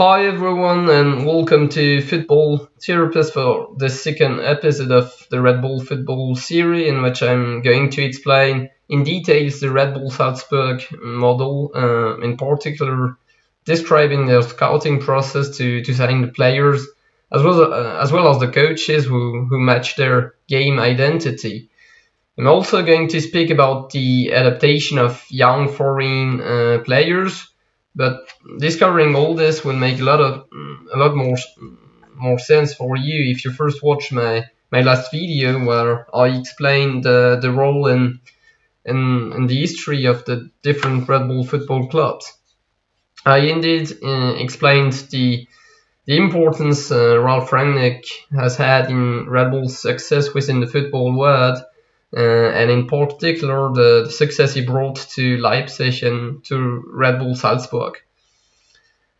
Hi everyone and welcome to Football Therapist for the second episode of the Red Bull Football series in which I'm going to explain in details the Red Bull Salzburg model, uh, in particular describing their scouting process to, to sign the players as well, as, uh, as well as the coaches who, who match their game identity. I'm also going to speak about the adaptation of young foreign uh, players but discovering all this will make a lot of a lot more more sense for you if you first watch my my last video where I explained uh, the role in, in the history of the different Red Bull football clubs. I indeed uh, explained the the importance uh, Ralf Rangnick has had in Red Bull's success within the football world, and in particular the, the, success he brought to Leipzig and to Red Bull Salzburg.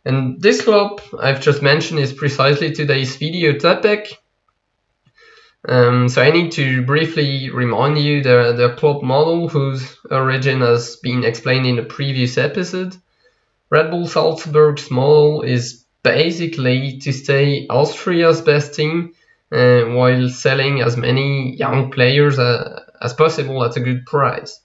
And this club I've just mentioned is precisely today's video topic. Um, so I need to briefly remind you the, the club model whose origin has been explained in the previous episode. Red Bull Salzburg's model is basically to stay Austria's best team uh, while selling as many young players uh, as possible at a good price.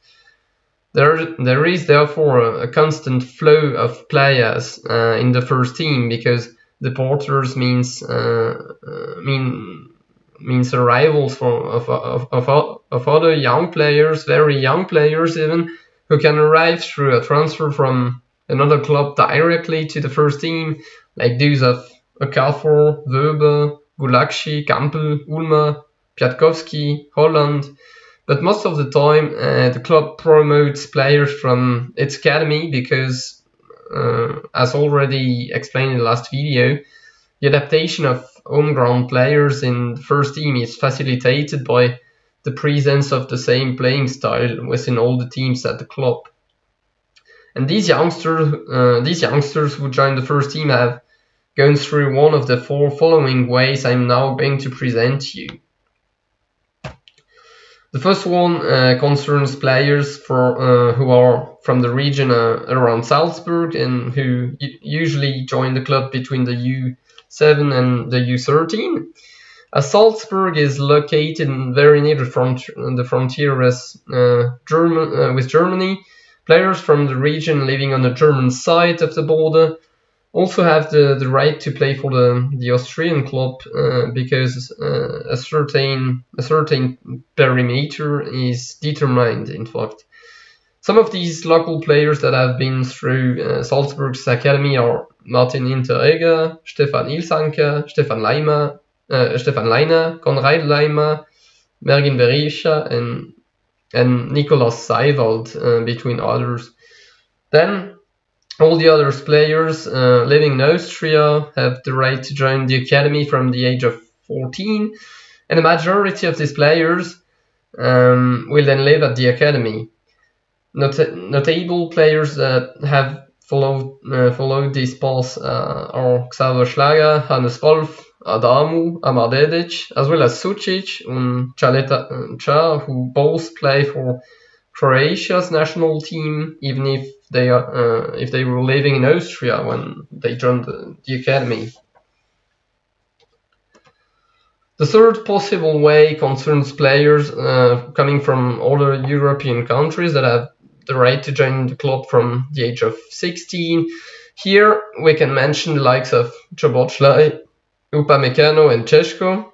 There, there is therefore a, a constant flow of players uh, in the first team because the porters means uh, uh, mean means arrivals from of, of, of, of other young players, very young players even, who can arrive through a transfer from another club directly to the first team, like those of Okafor, Wöber, Gulacsi, Kampl, Ulmer, Piatkowski, Haaland, but most of the time, uh, the club promotes players from its academy because, uh, as already explained in the last video, the adaptation of homegrown players in the first team is facilitated by the presence of the same playing style within all the teams at the club. And these youngsters, uh, these youngsters who join the first team have gone through one of the four following ways I'm now going to present you. The first one uh, concerns players for uh, who are from the region uh, around Salzburg and who usually join the club between the U7 and the U13. As Salzburg is located very near the, front, the frontier with, uh, German, uh, with Germany, players from the region living on the German side of the border also have the, the right to play for the, the Austrian club uh, because uh, a certain a certain perimeter is determined. In fact, some of these local players that have been through uh, Salzburg's academy are Martin Hinteregger, Stefan Ilsanker, Stefan Leimer, uh, Stefan Lainer, Konrad Laimer, Mergim Berisha, and and Nicolas Seiwald, uh, between others. Then all the other players uh, living in Austria have the right to join the academy from the age of 14, and the majority of these players um, will then live at the academy. Not notable players that have followed uh, followed this path uh, are Xaver Schlager, Hannes Wolf, Adamu, Amar as well as Sucic and Caleta-Car, who both play for Croatia's national team, even if they are uh, if they were living in Austria when they joined the, the academy. The third possible way concerns players uh, coming from other European countries that have the right to join the club from the age of 16. Here we can mention the likes of Szoboszlai, Upamecano and Sesko.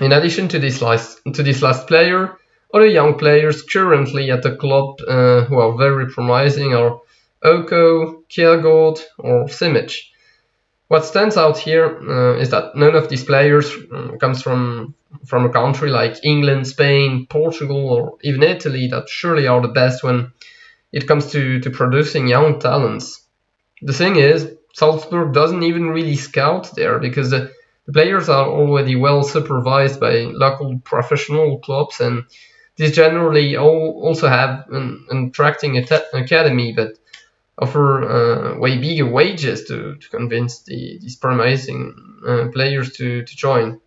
In addition to this last, to this last player, other young players currently at the club uh, who are very promising are Oko, Kjærgaard or Simic. What stands out here uh, is that none of these players um, comes from from a country like England, Spain, Portugal, or even Italy that surely are the best when it comes to, to producing young talents. The thing is, Salzburg doesn't even really scout there because the, the players are already well supervised by local professional clubs and these generally all also have an, an attracting academy, but offer uh, way bigger wages to, to convince the, these promising uh, players to, to join.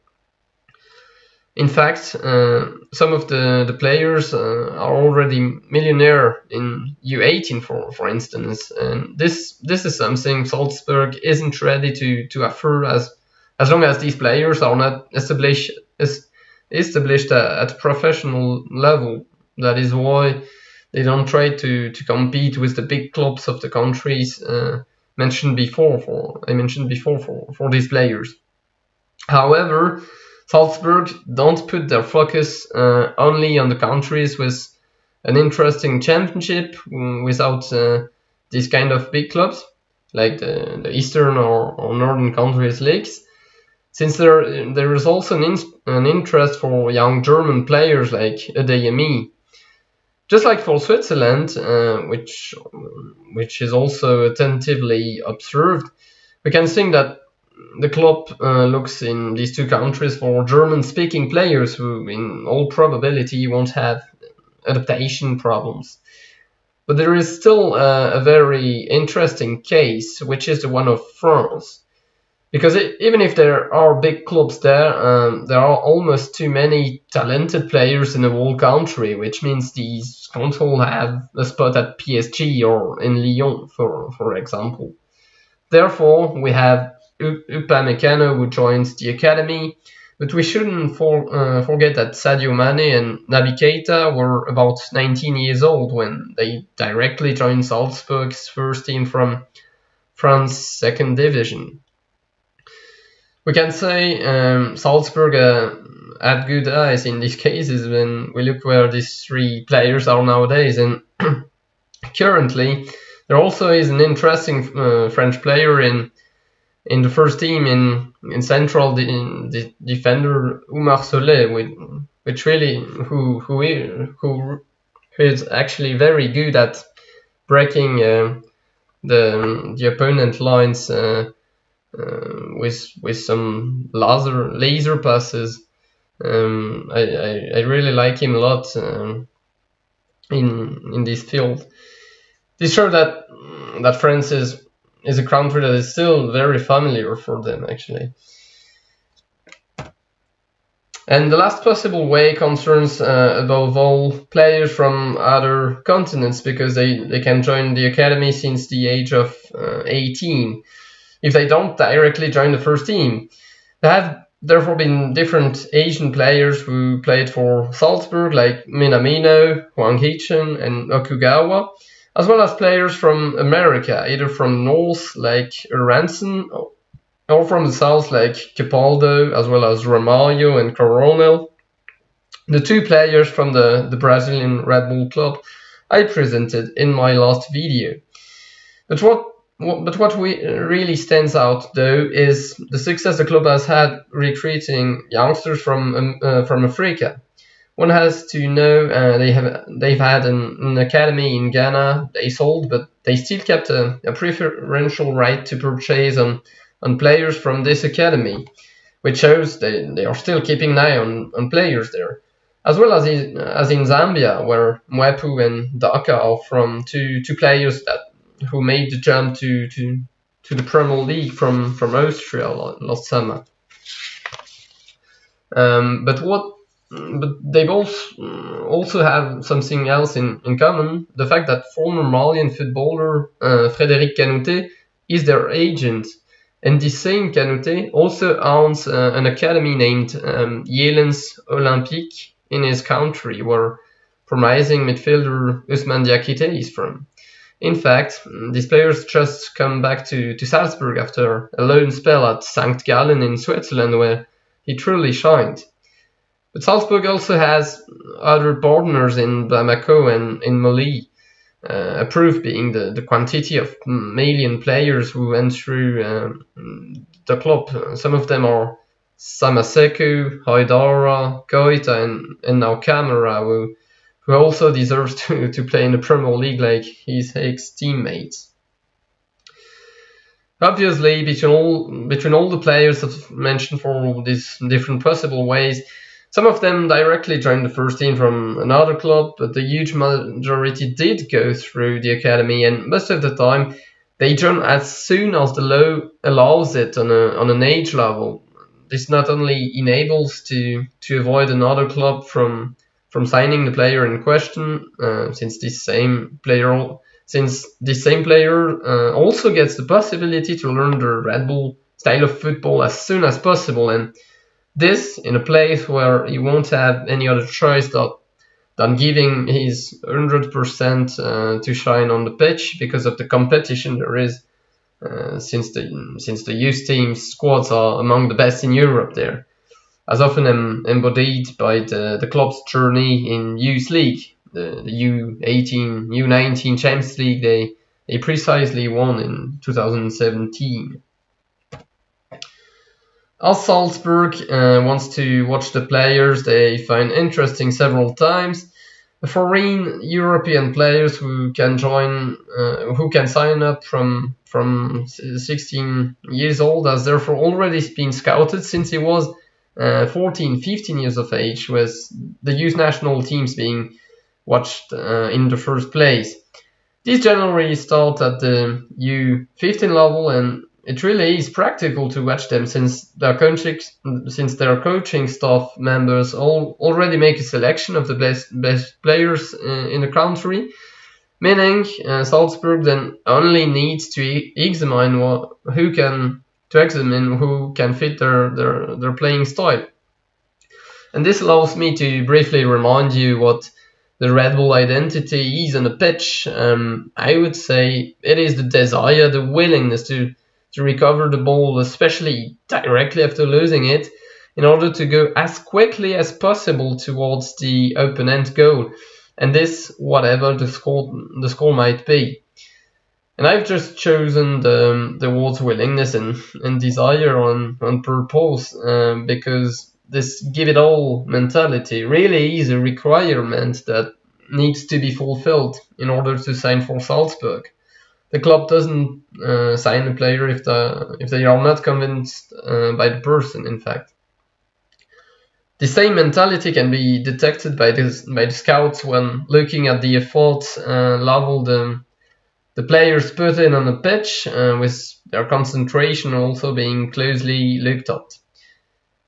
In fact, uh, some of the, the players uh, are already millionaire in U18, for, for instance. And this this is something Salzburg isn't ready to, to offer as as long as these players are not established established at professional level. That is why they don't try to, to compete with the big clubs of the countries uh, mentioned before. For I mentioned before for, for these players. However, Salzburg don't put their focus uh, only on the countries with an interesting championship mm, without uh, these kind of big clubs like the, the Eastern or, or Northern countries leagues. Since there there is also an, an interest for young German players like Adeyemi. Just like for Switzerland, uh, which which is also attentively observed, we can think that the club uh, looks in these two countries for German-speaking players who, in all probability, won't have adaptation problems. But there is still uh, a very interesting case, which is the one of France. Because it, even if there are big clubs there, um, there are almost too many talented players in the whole country, which means these can't all have a spot at PSG or in Lyon, for, for example. Therefore, we have Upamecano who joins the academy. But we shouldn't for, uh, forget that Sadio Mane and Naby Keita were about 19 years old when they directly joined Salzburg's first team from France's second division. We can say um, Salzburg uh, had good eyes in these cases when we look where these three players are nowadays. And currently, there also is an interesting uh, French player in in the first team in in central the, in the defender Solet, which, which really who who who is actually very good at breaking uh, the the opponent lines uh, uh, with with some laser laser passes. Um, I, I, I really like him a lot um, in in this field. This shows that that France is is a country that is still very familiar for them actually. And the last possible way concerns uh, above all players from other continents because they, they can join the academy since the age of uh, 18 if they don't directly join the first team. There have therefore been different Asian players who played for Salzburg like Minamino, Hwang Hee-chan and Okugawa as well as players from America, either from north like Aaronson or from the south like Capaldo, as well as Ramalho and Coronel. The two players from the, the Brazilian Red Bull club I presented in my last video. But what but what we, really stands out though is the success the club has had recruiting youngsters from um, uh, from Africa. One has to know uh, they have they've had an, an, academy in Ghana they sold, but they still kept a, a, preferential right to purchase on on players from this academy, which shows they, they are still keeping an eye on, on players there, as well as in, as in Zambia where Mwepu and Daka are from two two players that who made the jump to to to the Premier League from from Austria last summer. Um, but what but they both mm, also have something else in, in common the fact that former Malian footballer uh, Frédéric Kanouté is their agent. And this same Kanouté also owns uh, an academy named um, Yelens Olympique in his country, where promising midfielder Ousmane Diakité is from. In fact, these players just come back to, to Salzburg after a loan spell at St. Gallen in Switzerland, where he truly shined. But Salzburg also has other partners in Bamako and in Mali. Uh, a proof being the, the quantity of Malian players who went through um, the club. Some of them are Samassékou, Haidara, Koita, and, and now Camara, who, who also deserves to, to play in the Premier League like his ex teammates. Obviously, between all between all the players mentioned for these different possible ways, some of them directly joined the first team from another club, but the huge majority did go through the academy, and most of the time they join as soon as the law allows it on, a, on an age level. this not only enables to to avoid another club from from signing the player in question, uh, since this same player since this same player uh, also gets the possibility to learn the Red Bull style of football as soon as possible, and this in a place where he won't have any other choice that than giving his 100% uh, to shine on the pitch because of the competition there is uh, since the since the youth teams squads are among the best in Europe there, as often em- embodied by the, the club's journey in youth league, the, the U18, U19 Champions League they they precisely won in 2017. As Salzburg uh, wants to watch the players they find interesting several times, foreign European players who can join, uh, who can sign up from from 16 years old, has therefore already been scouted since he was uh, 14, 15 years of age, with the youth national teams being watched uh, in the first place. These generally start at the U15 level and it really is practical to watch them since their coaching since their coaching staff members all already make a selection of the best best players uh, in the country meaning uh, Salzburg then only needs to examine what, who can to examine who can fit their, their their playing style and this allows me to briefly remind you what the Red Bull identity is on the pitch um, I would say it is the desire the willingness to to recover the ball, especially directly after losing it, in order to go as quickly as possible towards the opponent goal. And this, whatever the score, the score might be. And I've just chosen the, the word's willingness and, and desire on, on purpose um, because this give it all mentality really is a requirement that needs to be fulfilled in order to sign for Salzburg the club doesn't uh, sign a player if the if they are not convinced uh, by the person. In fact, the same mentality can be detected by the by the scouts when looking at the effort uh, level the the players put in on the pitch, uh, with their concentration also being closely looked at.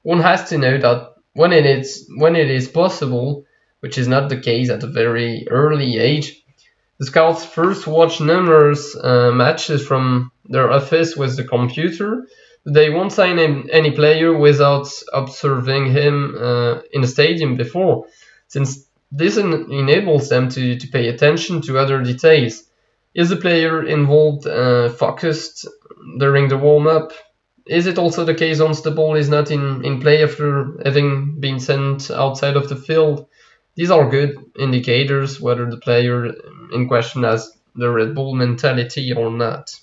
One has to know that when it is when it is possible, which is not the case at a very early age the scouts first watch numerous uh, matches from their office with the computer. They won't sign any player without observing him uh, in the stadium before, since this en- enables them to, to pay attention to other details. Is the player involved, uh, focused during the warm up? Is it also the case once the ball is not in, in play after having been sent outside of the field? These are good indicators whether the player in question has the Red Bull mentality or not.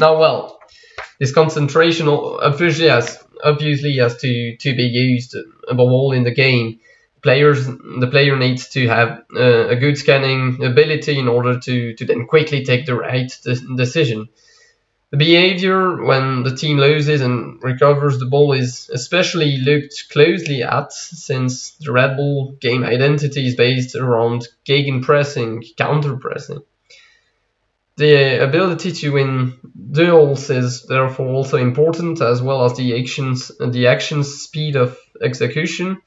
Now, well, this concentration obviously has obviously has to, to be used above all in the game. Players, the player needs to have uh, a good scanning ability in order to, to then quickly take the right de- decision. The behavior when the team loses and recovers the ball is especially looked closely at since the Red Bull game identity is based around gegenpressing, counter-pressing. The ability to win duels is therefore also important as well as the actions the action speed of execution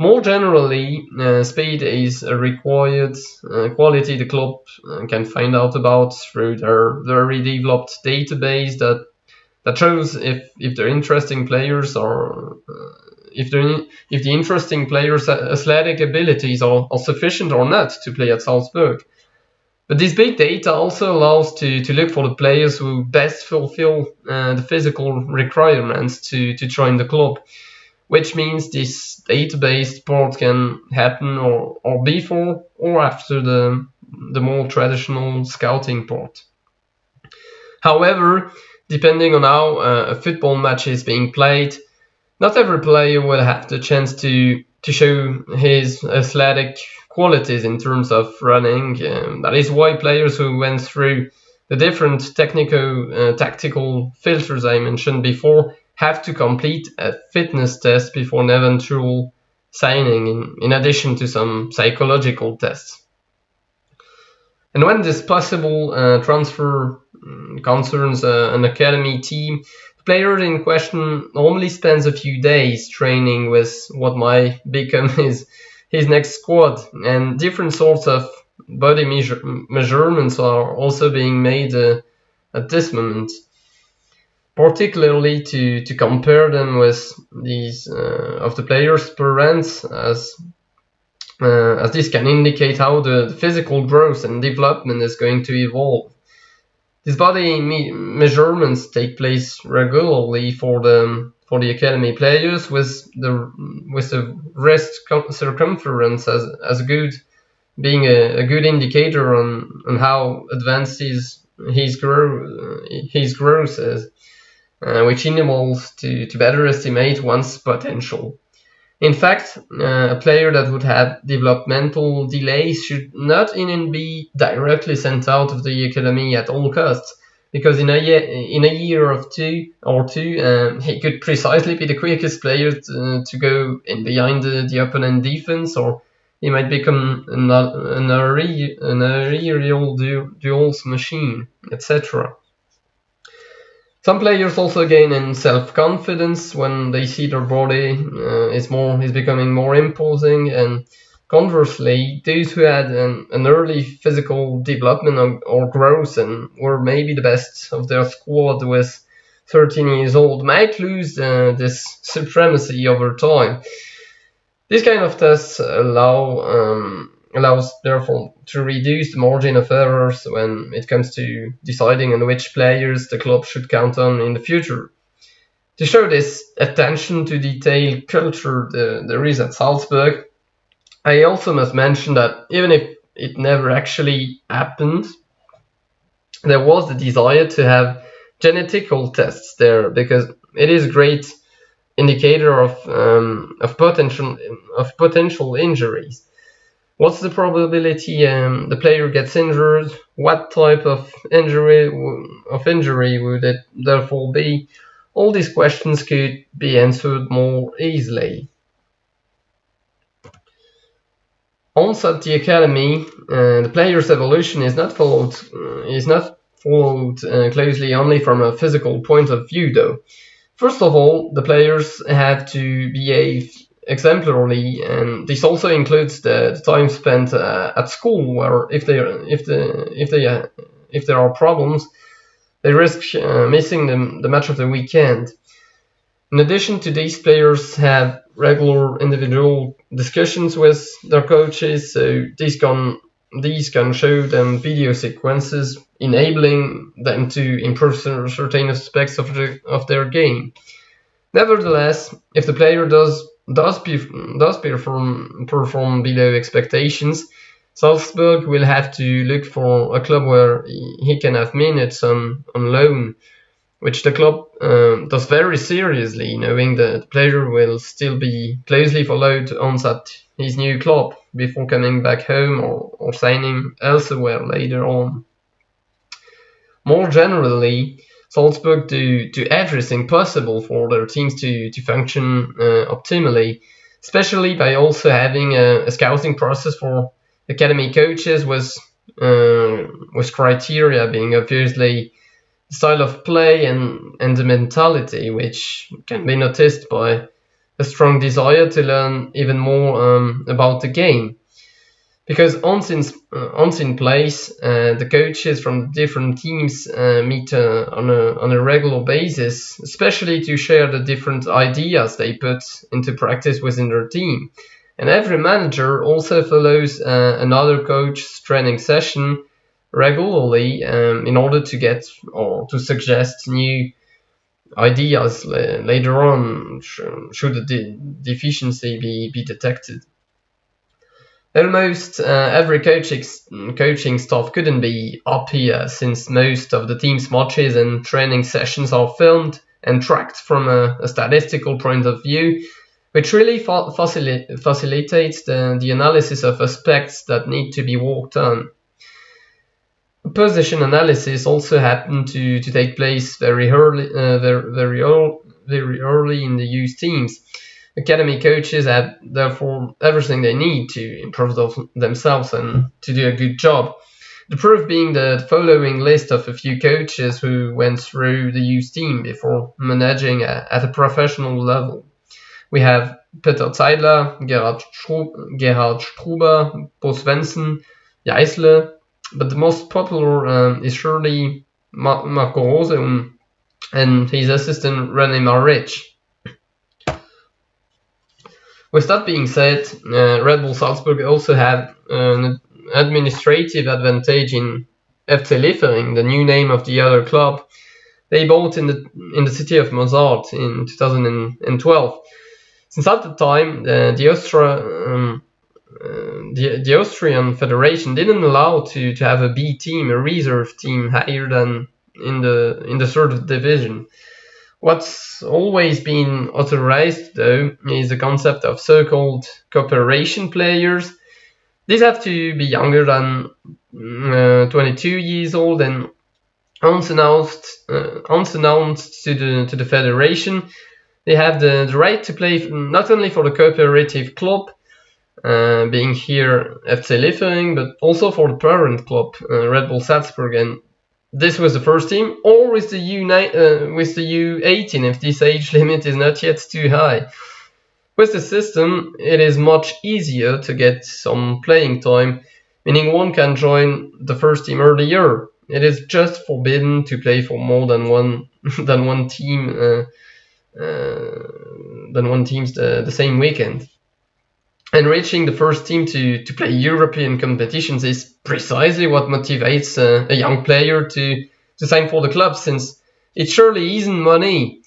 more generally, uh, speed is a required uh, quality the club uh, can find out about through their very developed database that that shows if if they're interesting players or if they're if the interesting players' athletic abilities are, are sufficient or not to play at Salzburg. But this big data also allows to, to look for the players who best fulfill uh, the physical requirements to, to join the club which means this database port can happen or, or before or after the, the more traditional scouting port. However, depending on how uh, a football match is being played, not every player will have the chance to, to show his athletic qualities in terms of running. Um, that is why players who went through the different technical uh, tactical filters I mentioned before have to complete a fitness test before an eventual signing, in, in addition to some psychological tests. And when this possible uh, transfer mm, concerns uh, an academy team, The player in question normally spends a few days training with what might become his his next squad, and different sorts of body measure, measurements are also being made uh, at this moment particularly to, to compare them with these uh, of the players' per parents as uh, as this can indicate how the physical growth and development is going to evolve. These body me measurements take place regularly for the for the academy players with the with the wrist circumference as as good being a, a good indicator on, on how advanced his his grow his growth is uh, which enables to, to better estimate one's potential. In fact, uh, a player that would have developmental delays should not even be directly sent out of the academy at all costs, because in a year, in a year of two or two, um, he could precisely be the quickest player to, to go in behind the, the opponent defense, or he might become an, an, an aerial duels machine, etc. Some players also gain in self-confidence when they see their body uh, is more is becoming more imposing, and conversely, those who had an, an early physical development or, or, growth and were maybe the best of their squad with 13 years old might lose uh, this supremacy over time. These kind of tests allow um, allows therefore to reduce the margin of errors when it comes to deciding on which players the club should count on in the future. To show this attention to detail culture the, there is at Salzburg, I also must mention that even if it never actually happened, there was the desire to have genetical tests there because it is a great indicator of um, of potential of potential injuries what's the probability um, the player gets injured? What type of injury of injury would it therefore be? All these questions could be answered more easily. Also at the academy, uh, the player's evolution is not followed uh, is not followed uh, closely only from a physical point of view, though. First of all, the players have to behave exemplarily, and this also includes the, the time spent uh, at school, where if they if the if they uh, if there are problems, they risk uh, missing the, the match of the weekend. In addition to these, players have regular individual discussions with their coaches, so these can these can show them video sequences enabling them to improve certain aspects of, the, of their game. Nevertheless, if the player does does, does perform, perform below expectations, Salzburg will have to look for a club where he can have minutes on, on loan, which the club um, does very seriously, knowing that player will still be closely followed on at his new club before coming back home or, or signing elsewhere later on. More generally, Salzburg do, do everything possible for their teams to, to function uh, optimally, especially by also having a, a, scouting process for academy coaches with, uh, with criteria being obviously style of play and, and the mentality, which can be noticed by a strong desire to learn even more um, about the game because once in, uh, once in place, uh, the coaches from different teams uh, meet uh, on, a, on a regular basis, especially to share the different ideas they put into practice within their team. And every manager also follows uh, another coach's training session regularly um, in order to get or to suggest new ideas later on should the de deficiency be, be detected. Almost uh, every coaching, coaching staff couldn't be up here since most of the team's matches and training sessions are filmed and tracked from a, a statistical point of view, which really fa facil facilitates the, the analysis of aspects that need to be worked on. Position analysis also happened to, to take place very early, uh, very, very, early, very early in the youth teams academy coaches have therefore everything they need to improve themselves and to do a good job. The proof being the following list of a few coaches who went through the youth team before managing at a professional level. We have Peter Zeidler, Gerhard, Gerhard Struber, Bo Svensson, but the most popular um, is surely Ma Marco Rose and his assistant René Maric. With that being said, uh, Red Bull Salzburg also had an administrative advantage in FC Liefering, the new name of the other club. They bought in the in the city of Mozart in 2012. Since at the time, uh, the Austria um, uh, the, the Austrian Federation didn't allow to, to have a B team, a reserve team higher than in the in the third division. What's always been authorized though is the concept of so-called cooperation players. These have to be younger than uh, 22 years old and unannounced, uh, unannounced to the to the federation. They have the, the right to play not only for the cooperative club, uh, being here FC Liefering, but also for the parent club, uh, Red Bull Salzburg, and this was the first team, or with the U uh, with the U18 if this age limit is not yet too high. With the system, it is much easier to get some playing time, meaning one can join the first team earlier. It is just forbidden to play for more than one than one team uh, uh, than one teams the, the same weekend. And reaching the first team to, to play European competitions is precisely what motivates a, young player to, to sign for the club, since it surely isn't money.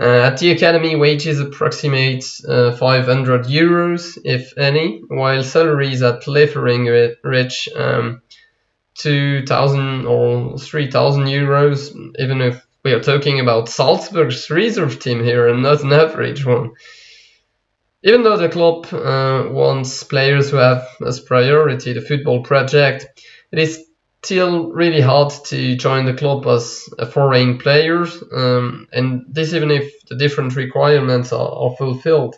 Uh, at the academy, wages approximate uh, 500 euros, if any, while salaries at Liefering reach um, 2,000 or 3,000 euros, even if we are talking about Salzburg's reserve team here and not an average one. Even though the club uh, wants players who have as priority the football project, it is still really hard to join the club as a foreign player, um, and this even if the different requirements are, are fulfilled.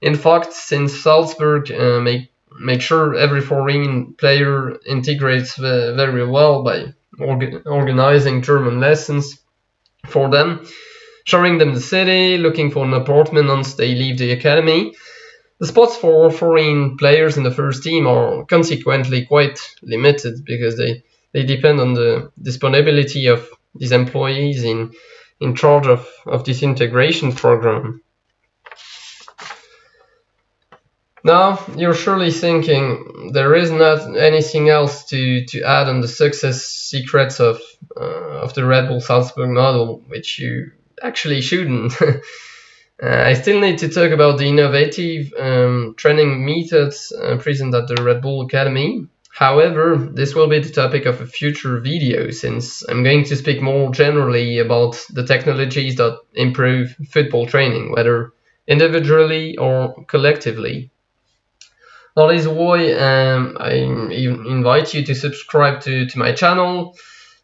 In fact, since Salzburg uh, make make sure every foreign player integrates very well by orga organizing German lessons for them, showing them the city, looking for an apartment once they leave the academy. The spots for foreign players in the first team are consequently quite limited because they, they depend on the disponibility of these employees in, in charge of, of this integration program. Now, you're surely thinking there is not anything else to, to add on the success secrets of, uh, of the Red Bull Salzburg model, which you actually shouldn't. uh, I still need to talk about the innovative um, training methods uh, present at the Red Bull Academy. However, this will be the topic of a future video since I'm going to speak more generally about the technologies that improve football training, whether individually or collectively. That is why um, I invite you to subscribe to, to my channel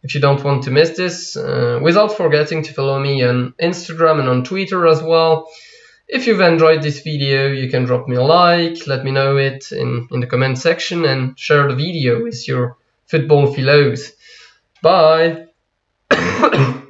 if you don't want to miss this, uh, without forgetting to follow me on Instagram and on Twitter as well. If you've enjoyed this video, you can drop me a like, let me know it in, in the comment section and share the video with your football philos. Bye!